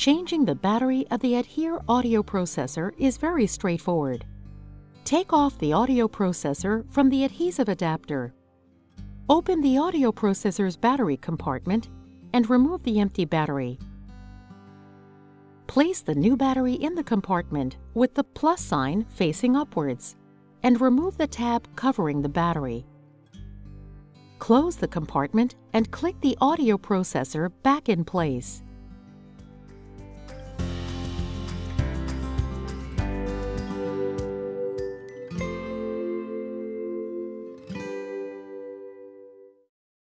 Changing the battery of the ADHEAR audio processor is very straightforward. Take off the audio processor from the adhesive adapter. Open the audio processor's battery compartment and remove the empty battery. Place the new battery in the compartment with the plus sign facing upwards and remove the tab covering the battery. Close the compartment and click the audio processor back in place.